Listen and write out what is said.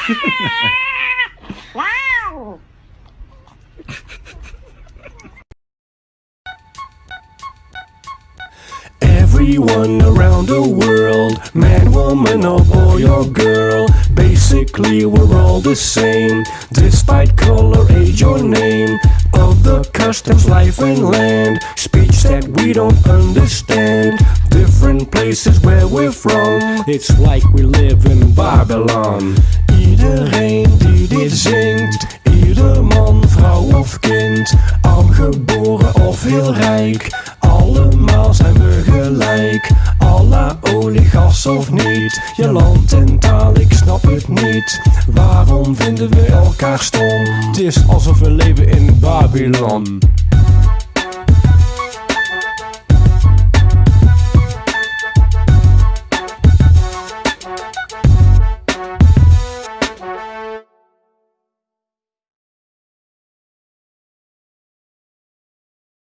wow. Everyone around the world, man, woman, or boy or girl, basically we're all the same, despite color, age or name, of the customs, life and land, speech that we don't understand, different places where we're from, it's like we live in Babylon. Iedereen die dit zingt, ieder man, vrouw of kind, arm geboren of heel rijk, allemaal zijn we gelijk. Allah, olie, gas of niet, je land en taal, ik snap het niet. Waarom vinden we elkaar stom? Het is alsof we leven in Babylon.